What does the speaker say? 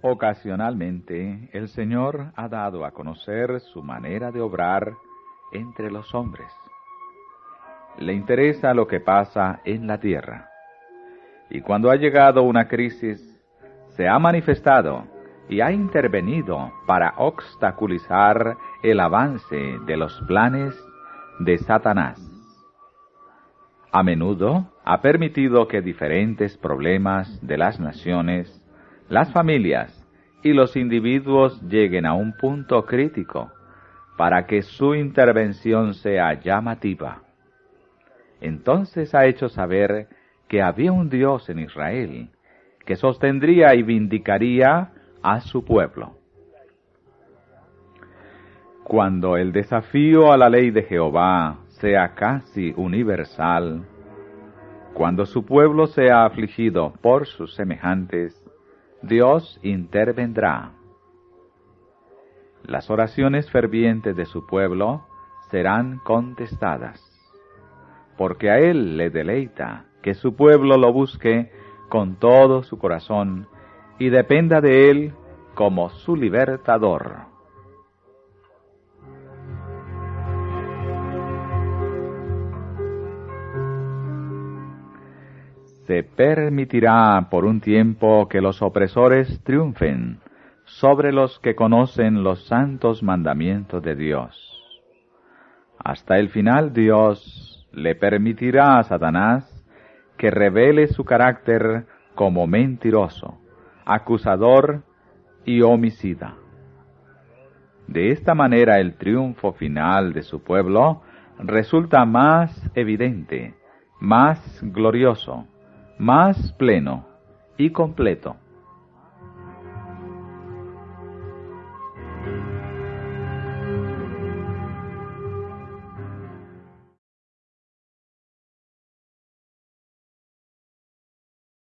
Ocasionalmente el Señor ha dado a conocer su manera de obrar entre los hombres. Le interesa lo que pasa en la tierra. Y cuando ha llegado una crisis, se ha manifestado y ha intervenido para obstaculizar el avance de los planes de Satanás. A menudo ha permitido que diferentes problemas de las naciones las familias y los individuos lleguen a un punto crítico para que su intervención sea llamativa. Entonces ha hecho saber que había un Dios en Israel que sostendría y vindicaría a su pueblo. Cuando el desafío a la ley de Jehová sea casi universal, cuando su pueblo sea afligido por sus semejantes, Dios intervendrá. Las oraciones fervientes de su pueblo serán contestadas, porque a Él le deleita que su pueblo lo busque con todo su corazón y dependa de Él como su libertador. Se permitirá por un tiempo que los opresores triunfen sobre los que conocen los santos mandamientos de Dios. Hasta el final Dios le permitirá a Satanás que revele su carácter como mentiroso, acusador y homicida. De esta manera el triunfo final de su pueblo resulta más evidente, más glorioso, más pleno y completo.